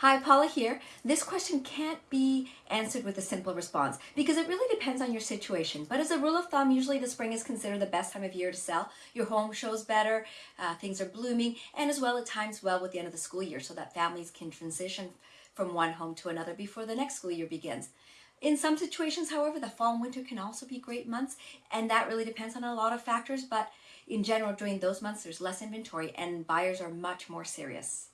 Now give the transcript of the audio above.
Hi, Paula here. This question can't be answered with a simple response because it really depends on your situation. But as a rule of thumb, usually the spring is considered the best time of year to sell. Your home shows better, uh, things are blooming, and as well it times well with the end of the school year so that families can transition from one home to another before the next school year begins. In some situations, however, the fall and winter can also be great months, and that really depends on a lot of factors. But in general, during those months, there's less inventory and buyers are much more serious.